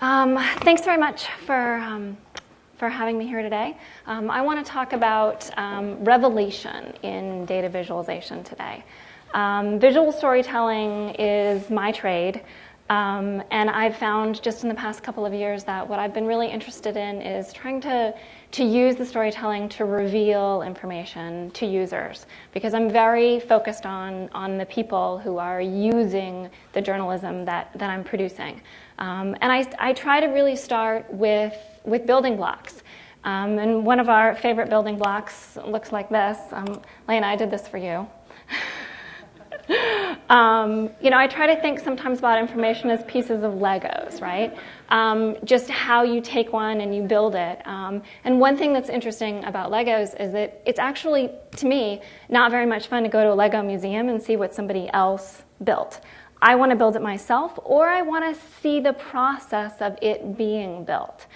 Um, thanks very much for, um, for having me here today. Um, I want to talk about um, revelation in data visualization today. Um, visual storytelling is my trade. Um, and I've found just in the past couple of years that what I've been really interested in is trying to, to use the storytelling to reveal information to users because I'm very focused on, on the people who are using the journalism that, that I'm producing. Um, and I, I try to really start with, with building blocks. Um, and one of our favorite building blocks looks like this. Um, Lena, I did this for you. Um, you know, I try to think sometimes about information as pieces of Legos, right? Um, just how you take one and you build it. Um, and one thing that's interesting about Legos is that it's actually, to me, not very much fun to go to a Lego museum and see what somebody else built. I want to build it myself, or I want to see the process of it being built.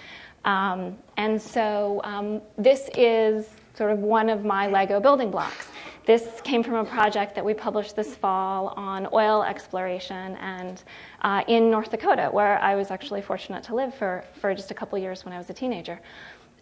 Um, and so um, this is sort of one of my Lego building blocks. This came from a project that we published this fall on oil exploration and uh, in North Dakota, where I was actually fortunate to live for, for just a couple years when I was a teenager.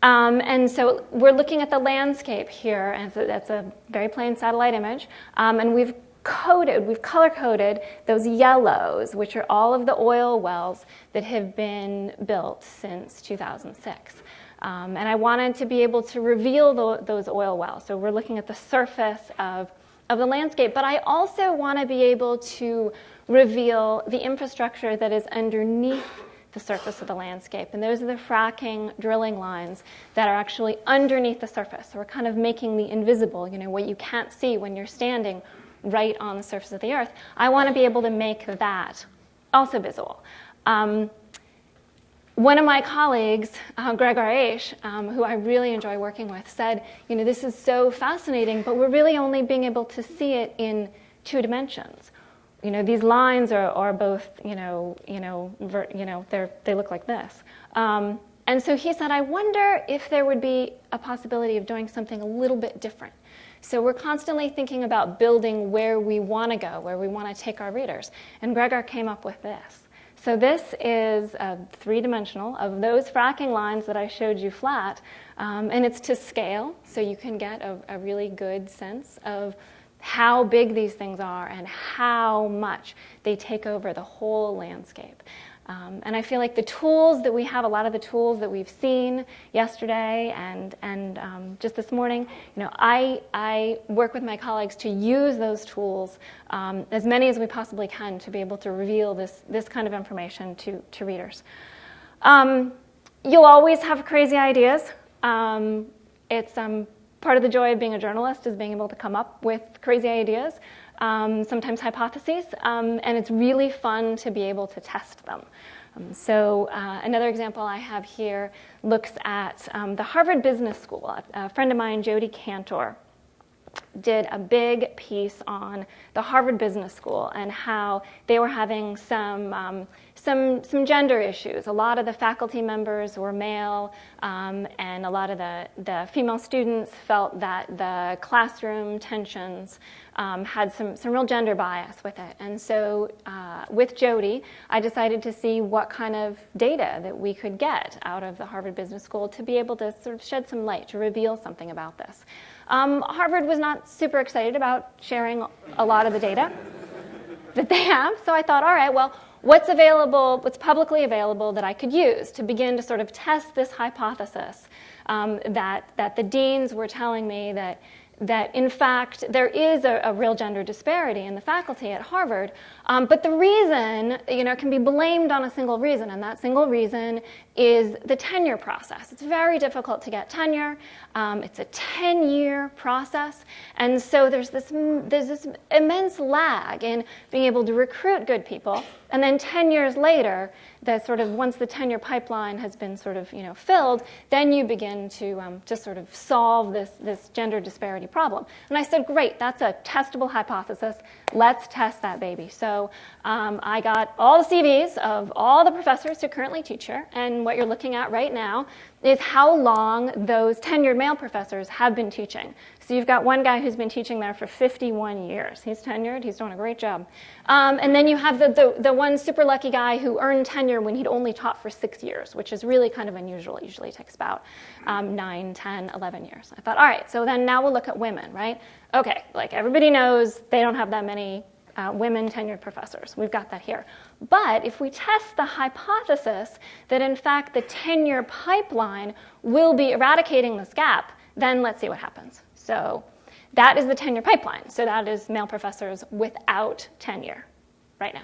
Um, and so we're looking at the landscape here, and so that's a very plain satellite image. Um, and we've coded, we've color coded those yellows, which are all of the oil wells that have been built since 2006. Um, and I wanted to be able to reveal the, those oil wells. So we're looking at the surface of, of the landscape, but I also want to be able to reveal the infrastructure that is underneath the surface of the landscape. And those are the fracking drilling lines that are actually underneath the surface. So we're kind of making the invisible, you know, what you can't see when you're standing right on the surface of the earth. I want to be able to make that also visible. Um, one of my colleagues, uh, Gregor Aisch, um, who I really enjoy working with, said, you know, this is so fascinating, but we're really only being able to see it in two dimensions. You know, these lines are, are both, you know, you know, ver, you know, they they look like this. Um, and so he said, I wonder if there would be a possibility of doing something a little bit different. So we're constantly thinking about building where we want to go, where we want to take our readers. And Gregor came up with this. So this is three-dimensional of those fracking lines that I showed you flat, um, and it's to scale, so you can get a, a really good sense of how big these things are and how much they take over the whole landscape. Um, and I feel like the tools that we have, a lot of the tools that we've seen yesterday and, and um, just this morning, you know, I, I work with my colleagues to use those tools, um, as many as we possibly can, to be able to reveal this, this kind of information to, to readers. Um, you'll always have crazy ideas. Um, it's um, part of the joy of being a journalist is being able to come up with crazy ideas um, sometimes hypotheses, um, and it's really fun to be able to test them. Um, so uh, another example I have here looks at um, the Harvard Business School. A, friend of mine, Jodi Kantor, did a big piece on the Harvard Business School and how they were having some, um, some, some gender issues. A lot of the faculty members were male, um, and a lot of the, the female students felt that the classroom tensions um, had some, some real gender bias with it. And so uh, with Jodi, I decided to see what kind of data that we could get out of the Harvard Business School to be able to sort of shed some light, to reveal something about this. Um, Harvard was not super excited about sharing a lot of the data that they have, so I thought, all right, well, what's available, what's publicly available that I could use to begin to sort of test this hypothesis um, that, that the deans were telling me that that in fact there is a, a, real gender disparity in the faculty at Harvard, um, but the reason you know can be blamed on a single reason, and that single reason is the tenure process. It's very difficult to get tenure. Um, it's a 10-year process, and so there's this there's this immense lag in being able to recruit good people, and then 10 years later that sort of once the tenure pipeline has been sort of you know filled, then you begin to um, to sort of solve this this gender disparity problem. And I said, great, that's a testable hypothesis. Let's test that baby. So um, I got all the CVs of all the professors who currently teach here, and what you're looking at right now is how long those tenured male professors have been teaching. So you've got one guy who's been teaching there for 51 years. He's tenured, he's doing a great job. Um, and then you have the, the, the, one super lucky guy who earned tenure when he'd only taught for six years, which is really kind of unusual. It usually takes about um, 9, 10, 11 years. I thought, all right, so then now we'll look at women, right? Okay, like everybody knows they don't have that many uh, women tenured professors. We've got that here. But if we test the hypothesis that in fact the tenure pipeline will be eradicating this gap, then let's see what happens. So that is the tenure pipeline. So that is male professors without tenure right now.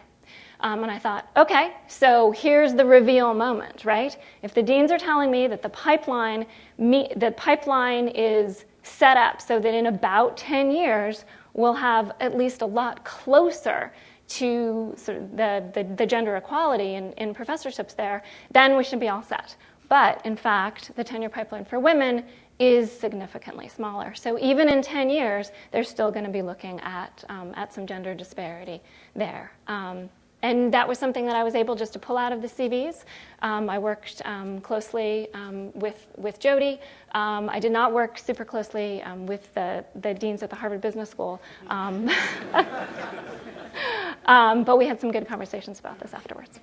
Um, and I thought, okay, so here's the reveal moment, right? If the deans are telling me that the pipeline, me, the pipeline is set up so that in about 10 years, we'll have at least a lot closer to sort of the, the, the gender equality in, in professorships there, then we should be all set. But in fact, the tenure pipeline for women is significantly smaller. So even in 10 years, they're still going to be looking at, um, at some gender disparity there. Um, and that was something that I was able just to pull out of the CVs. Um, I worked um, closely um, with, with Jodi. Um, I did not work super closely with the, the deans at the Harvard Business School. But we had some good conversations about this afterwards.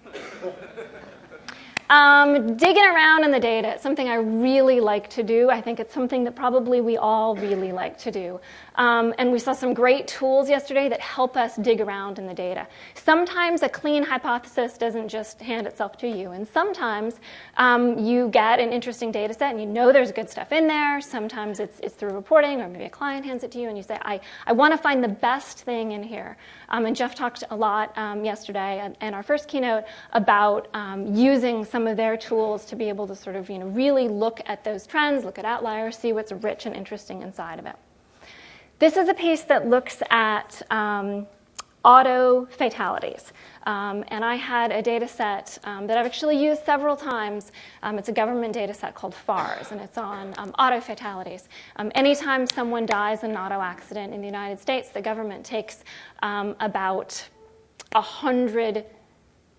Um, digging around in the data, it's something I really like to do. I think it's something that probably we all really like to do. Um, and we saw some great tools yesterday that help us dig around in the data. Sometimes a clean hypothesis doesn't just hand itself to you. And sometimes um, you get an interesting data set and you know there's good stuff in there. Sometimes it's, it's through reporting or maybe a client hands it to you and you say, I, I want to find the best thing in here. Um, and Jeff talked a lot um, yesterday in our first keynote about um, using some of their tools to be able to sort of you know, really look at those trends, look at outliers, see what's rich and interesting inside of it. This is a piece that looks at um, auto fatalities. Um, and I had a data set um, that I've actually used several times. Um, it's a government data set called FARS, and it's on um, auto fatalities. Um, anytime someone dies in an auto accident in the United States, the government takes um, about 100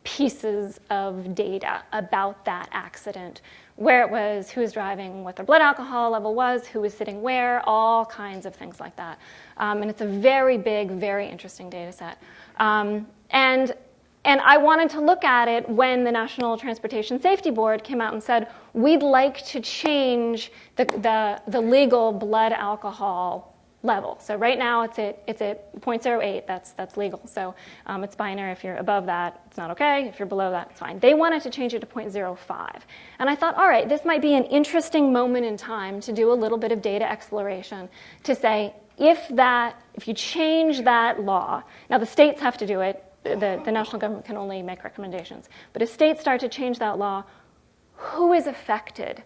pieces of data about that accident where it was, who was driving, what their blood alcohol level was, who was sitting where, all kinds of things like that. Um, and it's a very big, very interesting data set. Um, and, and I wanted to look at it when the National Transportation Safety Board came out and said, we'd like to change the, the, the legal blood alcohol level. So right now it's at, it's at 0.08, that's, that's legal. So um, it's binary. If you're above that, it's not okay. If you're below that, it's fine. They wanted to change it to 0.05. And I thought, all right, this might be an interesting moment in time to do a little bit of data exploration to say, if that, if you change that law, now the states have to do it, the, the national government can only make recommendations, but if states start to change that law, who is affected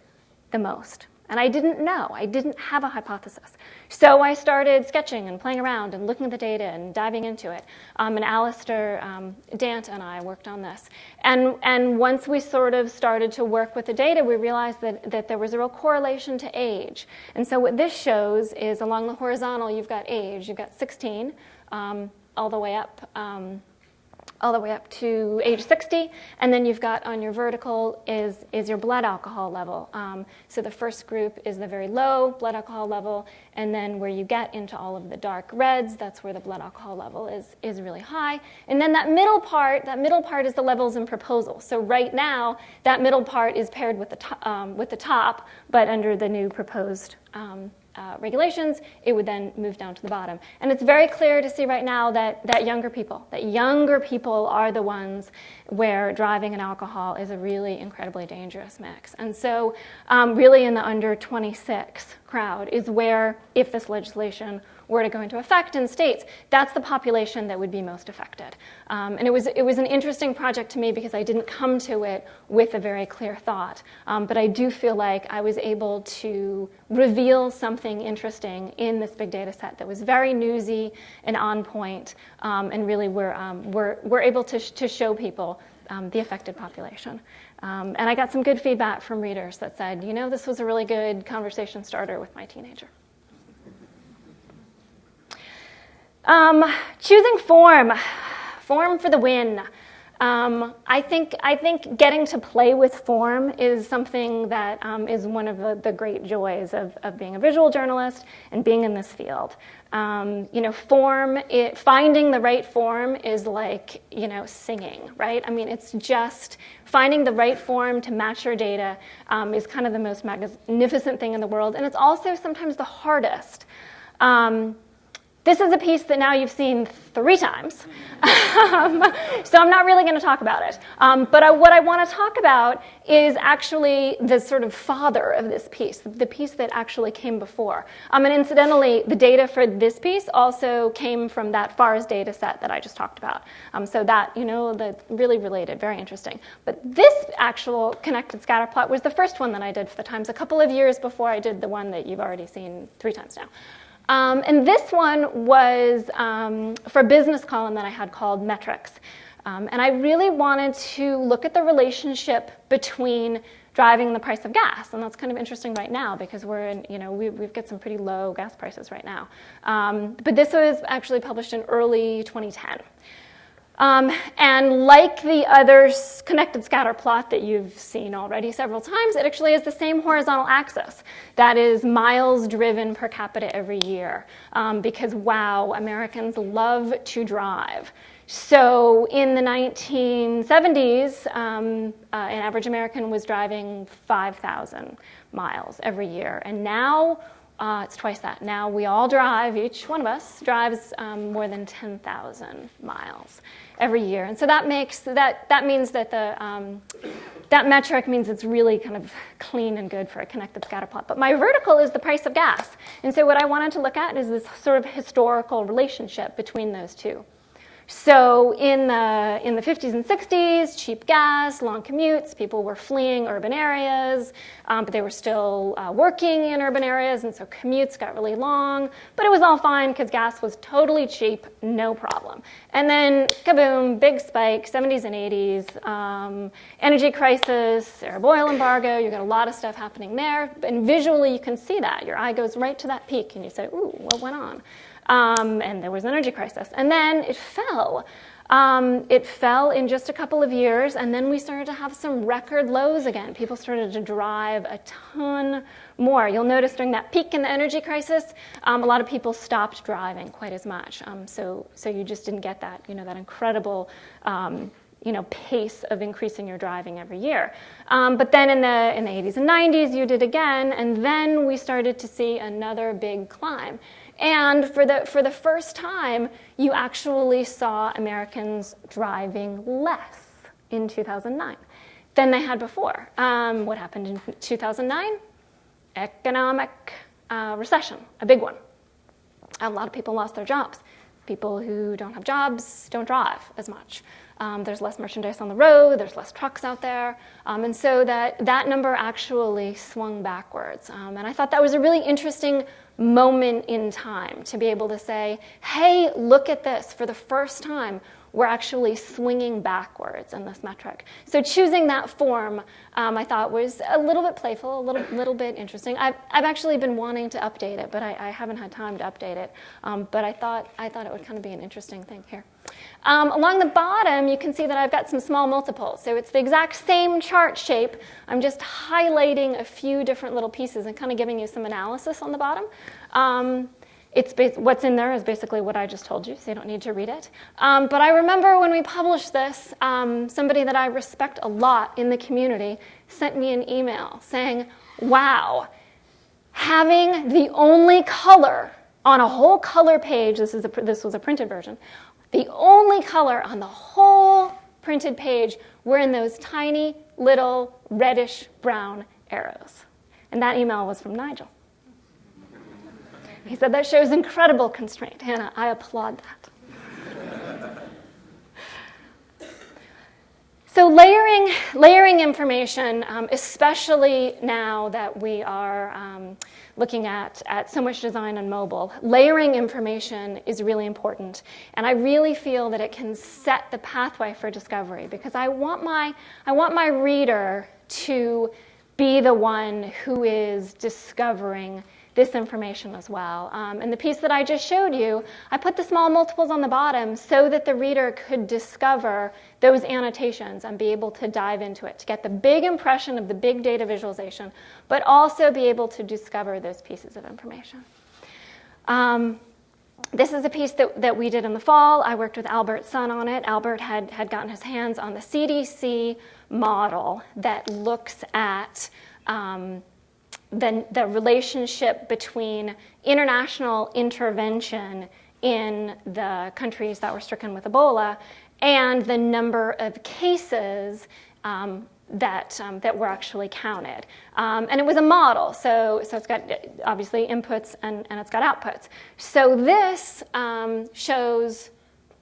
the most? And I didn't know. I didn't have a hypothesis. So I started sketching and playing around and looking at the data and diving into it. Um, and Alastair um, Dant and I worked on this. And, and once we sort of started to work with the data, we realized that, that there was a real correlation to age. And so what this shows is along the horizontal, you've got age. You've got 16 um, all the way up um, all the way up to age 60. And then you've got on your vertical is, is your blood alcohol level. Um, so the first group is the very low blood alcohol level. And then where you get into all of the dark reds, that's where the blood alcohol level is, is really high. And then that middle part, that middle part is the levels in proposal. So right now, that middle part is paired with the, um, with the top, but under the new proposed um, uh, regulations, it would then move down to the bottom. And it's very clear to see right now that, that younger people, that younger people are the ones where driving and alcohol is a really incredibly dangerous mix. And so um, really in the under 26 crowd is where, if this legislation were to go into effect in states, that's the population that would be most affected. Um, and it was, it was an interesting project to me because I didn't come to it with a very clear thought. Um, but I do feel like I was able to reveal something interesting in this big data set that was very newsy and on point, um, and really we're, um, we're, we're able to, sh to show people um, the affected population. Um, and I got some good feedback from readers that said, you know, this was a really good conversation starter with my teenager. Um, choosing form, form for the win. Um, I think I think getting to play with form is something that um, is one of the, the great joys of, of being a visual journalist and being in this field. Um, you know, form, it, finding the right form is like, you know, singing, right? I mean, it's just finding the right form to match your data um, is kind of the most magnificent thing in the world. And it's also sometimes the hardest. This is a piece that now you've seen three times, um, so I'm not really going to talk about it. Um, but I, what I want to talk about is actually the sort of father of this piece, the piece that actually came before. Um, and incidentally, the data for this piece also came from that FARS data set that I just talked about. Um, so that, you know, that's really related, very interesting. But this actual connected scatter plot was the first one that I did for the Times a couple of years before I did the one that you've already seen three times now. Um, and this one was um, for a business column that I had called Metrics. Um, and I really wanted to look at the relationship between driving the price of gas. And that's kind of interesting right now because we're in, you know, we, we've got some pretty low gas prices right now. Um, but this was actually published in early 2010. Um, and like the other connected scatter plot that you've seen already several times, it actually has the same horizontal axis. That is miles driven per capita every year. Um, because wow, Americans love to drive. So in the 1970s, um, uh, an average American was driving 5,000 miles every year. And now uh, it's twice that. Now we all drive, each one of us drives um, more than 10,000 miles every year. And so that makes, that, that means that the, um, that metric means it's really kind of clean and good for a connected scatter plot. But my vertical is the price of gas. And so what I wanted to look at is this sort of historical relationship between those two. So in the, in the 50s and 60s, cheap gas, long commutes, people were fleeing urban areas, um, but they were still uh, working in urban areas, and so commutes got really long. But it was all fine because gas was totally cheap, no problem. And then, kaboom, big spike, 70s and 80s, um, energy crisis, Arab oil embargo, you got a lot of stuff happening there. And visually, you can see that. Your eye goes right to that peak, and you say, ooh, what went on? Um, and there was an energy crisis. And then it fell. Um, it fell in just a couple of years, and then we started to have some record lows again. People started to drive a ton more. You'll notice during that peak in the energy crisis, um, a lot of people stopped driving quite as much. Um, so, so you just didn't get that, you know, that incredible um, you know, pace of increasing your driving every year. Um, but then in the, in the 80s and 90s, you did again, and then we started to see another big climb. And for the, for the first time, you actually saw Americans driving less in 2009 than they had before. Um, what happened in 2009? Economic uh, recession, a big one. A lot of people lost their jobs. People who don't have jobs don't drive as much. Um, there's less merchandise on the road, there's less trucks out there. Um, and so that, that number actually swung backwards. Um, and I thought that was a really interesting moment in time to be able to say, hey, look at this. For the first time, we're actually swinging backwards in this metric. So choosing that form, um, I thought was a little bit playful, a little, little bit interesting. I've, I've actually been wanting to update it, but I, I haven't had time to update it. Um, but I thought, I thought it would kind of be an interesting thing here. Um, along the bottom, you can see that I've got some small multiples. So it's the exact same chart shape. I'm just highlighting a few different little pieces and kind of giving you some analysis on the bottom. Um, it's what's in there is basically what I just told you, so you don't need to read it. Um, but I remember when we published this, um, somebody that I respect a lot in the community sent me an email saying, wow, having the only color on a whole color page, this, is a, this was a printed version, the only color on the whole printed page were in those tiny little reddish brown arrows. And that email was from Nigel. He said, that shows incredible constraint. Hannah, I applaud that. so layering, layering information, um, especially now that we are um, looking at, at so much design on mobile, layering information is really important. And I really feel that it can set the pathway for discovery because I want my, I want my reader to be the one who is discovering this information as well. Um, and the piece that I just showed you, I put the small multiples on the bottom so that the reader could discover those annotations and be able to dive into it, to get the big impression of the big data visualization, but also be able to discover those pieces of information. Um, this is a piece that, that we did in the fall. I worked with Albert Sun on it. Albert had, had gotten his hands on the CDC model that looks at um, the, the relationship between international intervention in the countries that were stricken with Ebola and the number of cases um, that, um, that were actually counted. Um, and it was a model, so, so it's got obviously inputs and, and it's got outputs. So this um, shows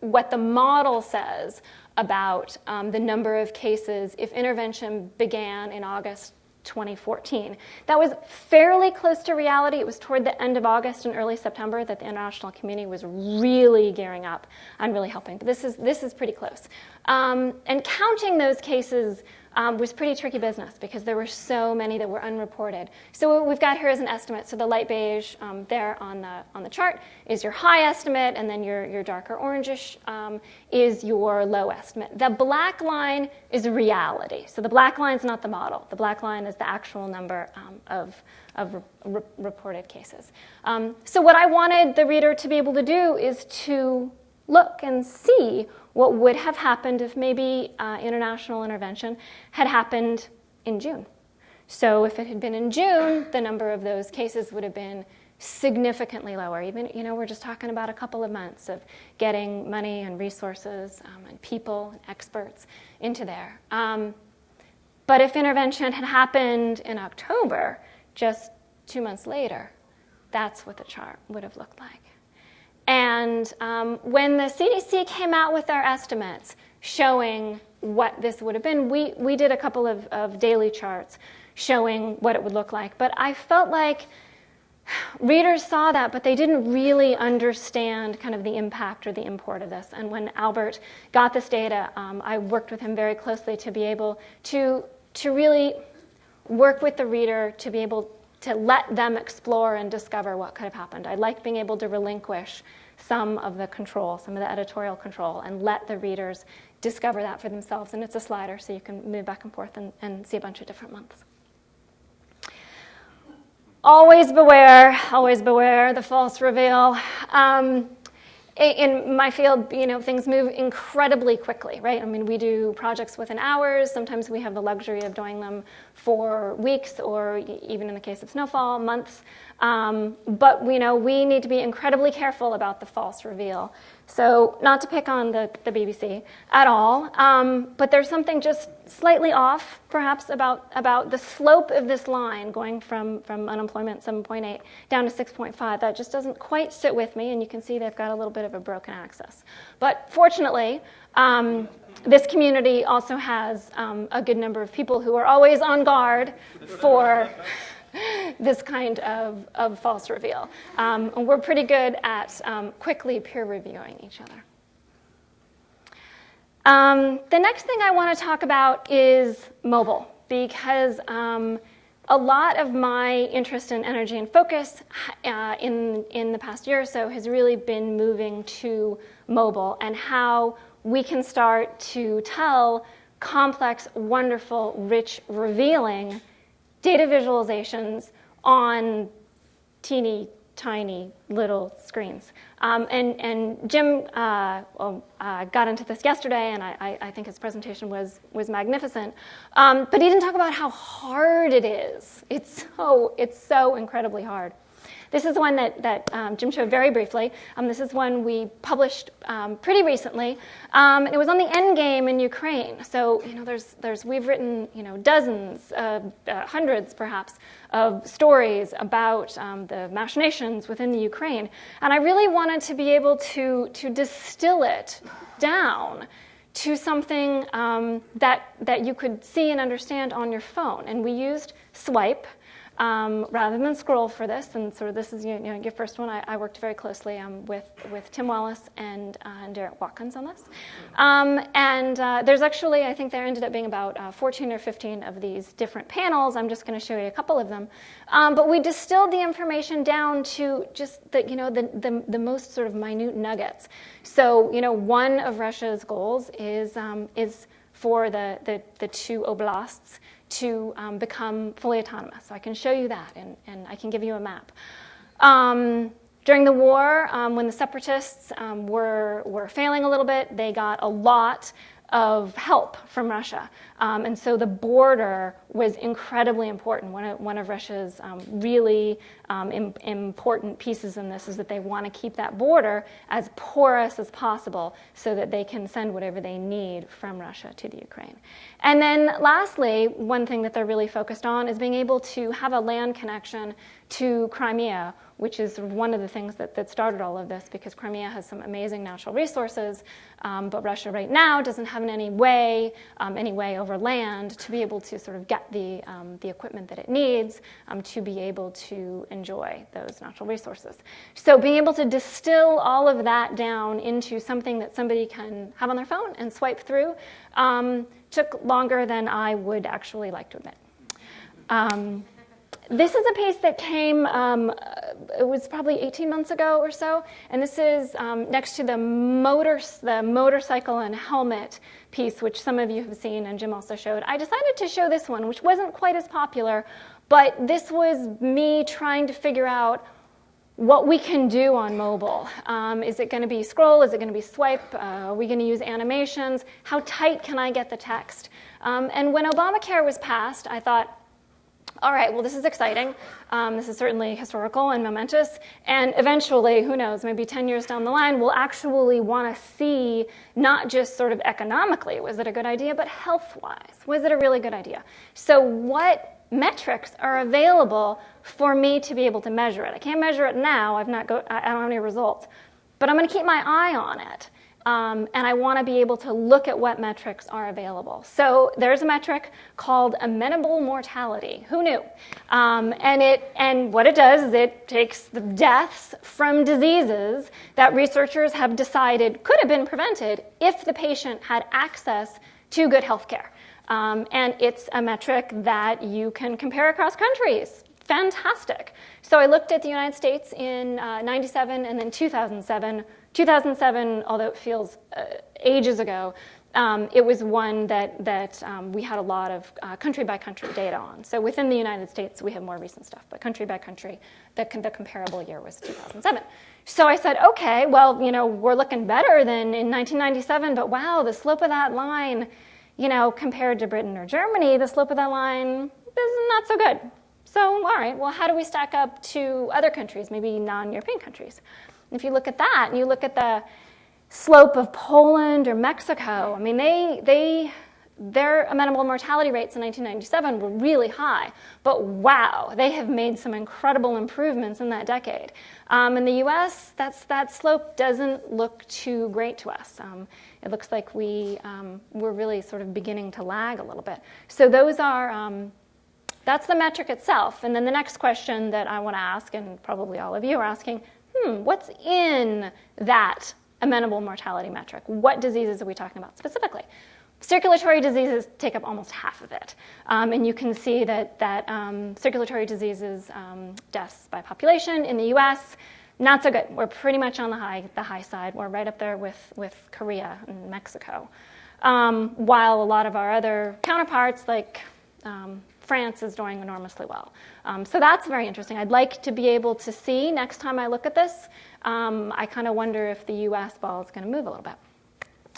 what the model says about um, the number of cases if intervention began in August 2014. That was fairly close to reality. It was toward the end of August and early September that the international community was really gearing up and really helping. But this is, this is pretty close. Um, and counting those cases um, was pretty tricky business because there were so many that were unreported. So what we've got here is an estimate. So the light beige um, there on the, on the chart is your high estimate, and then your, your darker orangish um, is your low estimate. The black line is reality. So the black line is not the model. The black line is the actual number um, of, of re reported cases. Um, so what I wanted the reader to be able to do is to look and see what would have happened if maybe uh, international intervention had happened in June. So if it had been in June, the number of those cases would have been significantly lower. Even, you know, we're just talking about a couple of months of getting money and resources um, and people and experts into there. Um, but if intervention had happened in October, just two months later, that's what the chart would have looked like. And um, when the CDC came out with their estimates showing what this would have been, we, we did a couple of, of daily charts showing what it would look like. But I felt like readers saw that, but they didn't really understand kind of the impact or the import of this. And when Albert got this data, um, I worked with him very closely to be able to, to really work with the reader to be able to let them explore and discover what could have happened. I like being able to relinquish some of the control, some of the editorial control, and let the readers discover that for themselves. And it's a slider, so you can move back and forth and, and see a bunch of different months. Always beware, always beware the false reveal. Um, in my field, you know, things move incredibly quickly, right? I mean, we do projects within hours. Sometimes we have the luxury of doing them for weeks or even in the case of Snow Fall, months. Um, but, you know, we need to be incredibly careful about the false reveal. So not to pick on the, the BBC at all, um, but there's something just slightly off, perhaps, about, about the slope of this line going from, from unemployment 7.8 down to 6.5. That just doesn't quite sit with me, and you can see they've got a little bit of a broken axis. But fortunately, um, this community also has um, a good number of people who are always on guard for this kind of, of false reveal. Um, and we're pretty good at um, quickly peer reviewing each other. Um, the next thing I want to talk about is mobile, because um, a lot of my interest in energy and focus uh, in, in the past year or so has really been moving to mobile and how we can start to tell complex, wonderful, rich, revealing data visualizations on teeny tiny little screens. Um, and, and Jim uh, well, uh, got into this yesterday, and I, I, think his presentation was, was magnificent. Um, but he didn't talk about how hard it is. It's so, it's so incredibly hard. This is one that, that um, Jim showed very briefly. Um, this is one we published um, pretty recently. Um, and it was on the end game in Ukraine. So, you know, there's, there's, we've written, you know, dozens, uh, uh, hundreds perhaps, of stories about um, the machinations within the Ukraine. And I really wanted to be able to, to distill it down to something um, that, that you could see and understand on your phone. And we used Swype, um, rather than scroll for this, and sort of this is you know, your first one, I, I worked very closely um, with, with Tim Wallace and, uh, and Derek Watkins on this. Um, and uh, there's actually, I think there ended up being about uh, 14 or 15 of these different panels. I'm just going to show you a couple of them. Um, but we distilled the information down to just the, you know, the, the, the, most sort of minute nuggets. So, you know, one of Russia's goals is, um, is for the, the, the two oblasts to um, become fully autonomous. So I can show you that, and, and I can give you a map. Um, during the war, um, when the separatists um, were, were failing a little bit, they got a lot of help from Russia. Um, and so the border was incredibly important. One of, one of Russia's um, really um, Im important pieces in this is that they want to keep that border as porous as possible so that they can send whatever they need from Russia to the Ukraine. And then lastly, one thing that they're really focused on is being able to have a land connection to Crimea which is one of the things that, that started all of this because Crimea has some amazing natural resources, um, but Russia right now doesn't have in any way, um, any way over land to be able to sort of get the, um, the equipment that it needs um, to be able to enjoy those natural resources. So being able to distill all of that down into something that somebody can have on their phone and swipe through um, took longer than I would actually like to admit. Um, this is a piece that came, um, it was probably 18 months ago or so, and this is um, next to the, motor, the motorcycle and helmet piece, which some of you have seen and Jim also showed. I decided to show this one, which wasn't quite as popular, but this was me trying to figure out what we can do on mobile. Um, is it going to be scroll? Is it going to be swipe? Uh, are we going to use animations? How tight can I get the text? Um, and when Obamacare was passed, I thought, all right, well, this is exciting. Um, this is certainly historical and momentous. And eventually, who knows, maybe 10 years down the line, we'll actually want to see not just sort of economically, was it a good idea, but health wise, was it a really good idea? So, what metrics are available for me to be able to measure it? I can't measure it now, I've not go, I don't have any results, but I'm going to keep my eye on it. Um, and I want to be able to look at what metrics are available. So there's a metric called amenable mortality. Who knew? Um, and, it, and what it does is it takes the deaths from diseases that researchers have decided could have been prevented if the patient had access to good health care. Um, and it's a metric that you can compare across countries fantastic. So I looked at the United States in uh, 97 and then 2007 2007, although it feels uh, ages ago, um, it was one that, that um, we had a lot of uh, country by country data on. So within the United States, we have more recent stuff, but country by country, the, the comparable year was 2007. So I said, okay, well, you know, we're looking better than in 1997, but wow, the slope of that line, you know, compared to Britain or Germany, the slope of that line is not so good. So, all right, well, how do we stack up to other countries, maybe non European countries? If you look at that and you look at the slope of Poland or Mexico, I mean, they, they, their amenable mortality rates in 1997 were really high, but wow, they have made some incredible improvements in that decade. Um, in the US, that's, that slope doesn't look too great to us. Um, it looks like we, um, we're really sort of beginning to lag a little bit. So those are, um, that's the metric itself. And then the next question that I want to ask, and probably all of you are asking, hmm, what's in that amenable mortality metric? What diseases are we talking about specifically? Circulatory diseases take up almost half of it. Um, and you can see that, that um, circulatory diseases, um, deaths by population in the US, not so good. We're pretty much on the high, the high side. We're right up there with, with Korea and Mexico. Um, while a lot of our other counterparts, like um, France is doing enormously well. Um, so that's very interesting. I'd like to be able to see next time I look at this. Um, I kind of wonder if the US ball is going to move a little bit.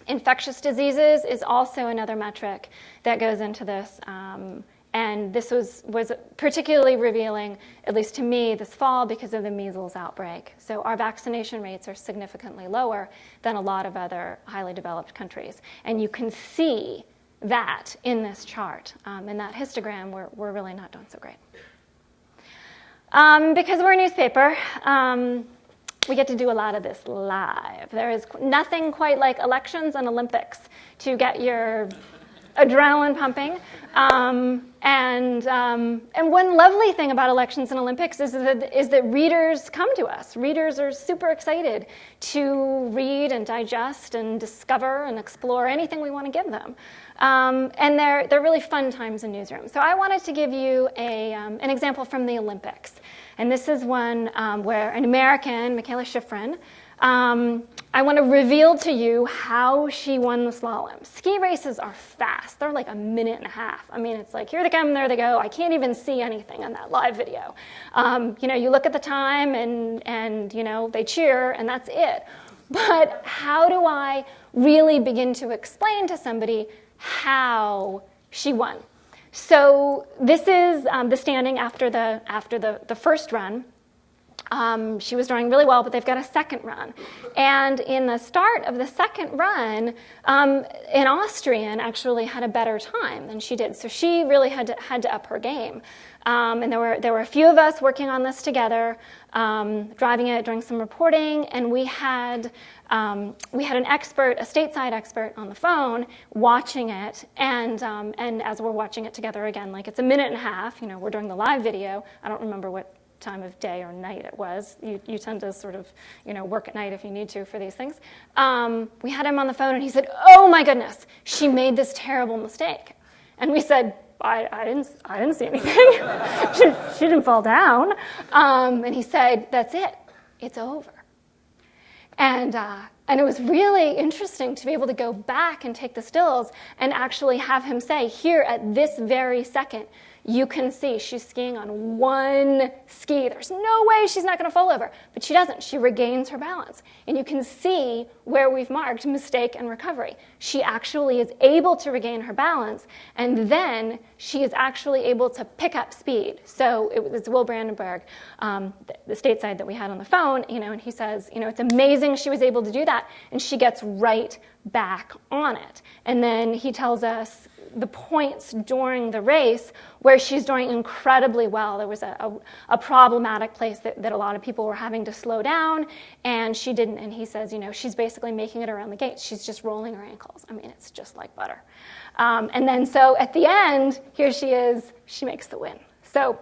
Infectious diseases is also another metric that goes into this. Um, and this was, was particularly revealing, at least to me, this fall because of the measles outbreak. So our vaccination rates are significantly lower than a lot of other highly developed countries. And you can see that in this chart. Um, in that histogram, we're, we're really not doing so great. Um, because we're a newspaper, um, we get to do a lot of this live. There is nothing quite like elections and Olympics to get your adrenaline pumping. Um, and, um, and one lovely thing about elections and Olympics is that, is that readers come to us. Readers are super excited to read and digest and discover and explore anything we want to give them. Um, and they're, they're really fun times in newsrooms. So I wanted to give you a, um, an example from the Olympics. And this is one um, where an American, Mikaela Shiffrin, um, I want to reveal to you how she won the slalom. Ski races are fast. They're like a minute and a half. I mean, it's like, here they come, there they go. I can't even see anything on that live video. Um, you know, you look at the time and, and, you know, they cheer and that's it. But how do I really begin to explain to somebody how she won? So this is um, the standing after the, after the, the first run. Um, she was doing really well, but they've got a second run. And in the start of the second run, um, an Austrian actually had a better time than she did. So she really had to, had to up her game. Um, and there were, there were a few of us working on this together, um, driving it, doing some reporting, and we had, um, we had an expert, a stateside expert on the phone watching it. And, um, and as we're watching it together again, like it's a minute and a half, you know, we're doing the live video. I don't remember what time of day or night it was. You, you tend to sort of, you know, work at night if you need to for these things. Um, we had him on the phone and he said, oh my goodness, she made this terrible mistake. And we said, I, I didn't, I didn't see anything. she, she, didn't fall down. Um, and he said, that's it, it's over. And, uh, and it was really interesting to be able to go back and take the stills and actually have him say, here at this very second, you can see she's skiing on one ski. There's no way she's not going to fall over, but she doesn't. She regains her balance. And you can see where we've marked mistake and recovery. She actually is able to regain her balance, and then she is actually able to pick up speed. So it was Will Brandenburg, um, the, the stateside that we had on the phone, you know, and he says, you know, it's amazing she was able to do that, and she gets right back on it. And then he tells us the points during the race where she's doing incredibly well. There was a, a, a, problematic place that, that a lot of people were having to slow down, and she didn't. And he says, you know, she's basically making it around the gates. She's just rolling her ankles. I mean, it's just like butter. Um, and then so at the end, here she is, she makes the win. So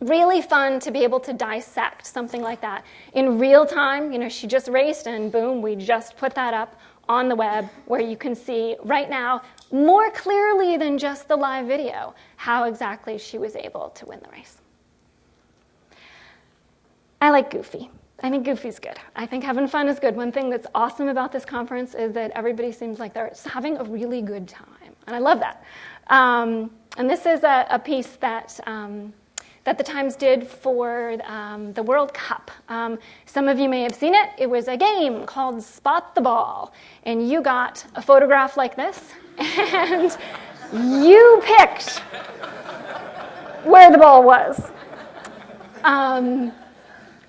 really fun to be able to dissect something like that in real time. You know, she just raced, and boom, we just put that up on the web where you can see right now more clearly than just the live video how exactly she was able to win the race. I like Goofy. I think Goofy's good. I think having fun is good. One thing that's awesome about this conference is that everybody seems like they're having a really good time, and I love that. Um, and this is a, a piece that um, that the Times did for um, the World Cup. Um, some of you may have seen it. It was a game called Spot the Ball, and you got a photograph like this, and you picked where the ball was. Um,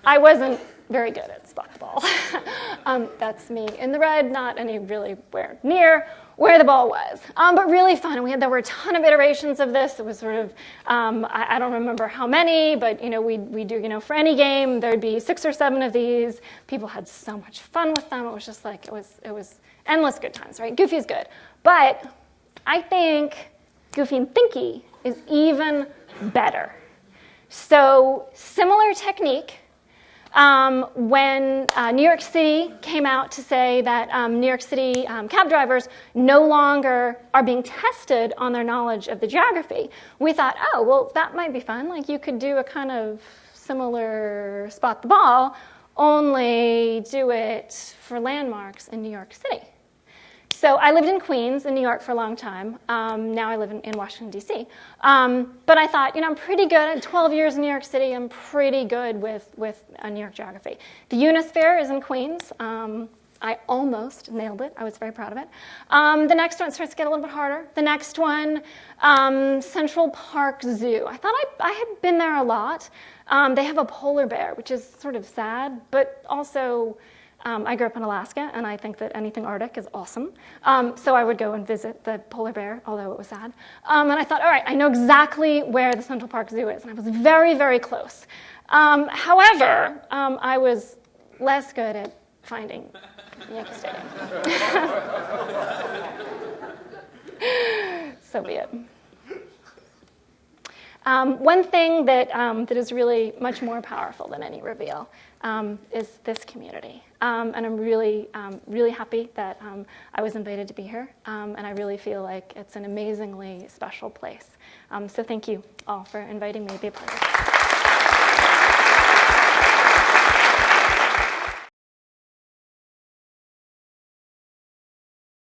I wasn't very good at spot the ball. um, that's me in the red, not any really where near where the ball was. Um, but really fun. We had there were a ton of iterations of this. It was sort of um, I, I, don't remember how many, but you know we we do you know for any game there'd be six or seven of these. People had so much fun with them. It was just like it was it was endless good times, right? Goofy's good, but I think Goofy and Thinky is even better. So similar technique um, when uh, New York City came out to say that um, New York City um, cab drivers no longer are being tested on their knowledge of the geography, we thought, oh, well, that might be fun. Like you could do a kind of similar spot the ball, only do it for landmarks in New York City. So I lived in Queens in New York for a long time. Um, now I live in, in Washington, D.C. Um, but I thought, you know, I'm pretty good. 12 years in New York City, I'm pretty good with, with uh, New York geography. The Unisphere is in Queens. Um, I almost nailed it. I was very proud of it. Um, the next one starts to get a little bit harder. The next one, um, Central Park Zoo. I thought I, I had been there a lot. Um, they have a polar bear, which is sort of sad, but also um, I grew up in Alaska, and I think that anything Arctic is awesome. Um, so I would go and visit the polar bear, although it was sad. Um, and I thought, all right, I know exactly where the Central Park Zoo is, and I was very, very close. Um, however, um, I was less good at finding Yankee Stadium. so be it. Um, one thing that, um, that is really much more powerful than any reveal um, is this community. Um, and I'm really, um, really happy that um, I was invited to be here. and I really feel like it's an amazingly special place. so thank you all for inviting me to be a part of it.